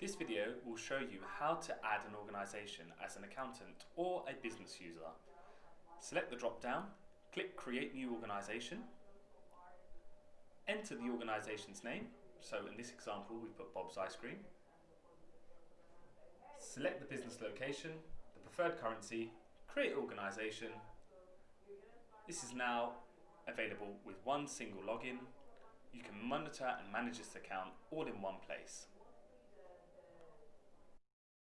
This video will show you how to add an organisation as an accountant or a business user. Select the drop down, click Create New Organisation, enter the organisation's name, so in this example we put Bob's Ice Cream, select the business location, the preferred currency, create organisation. This is now available with one single login. You can monitor and manage this account all in one place.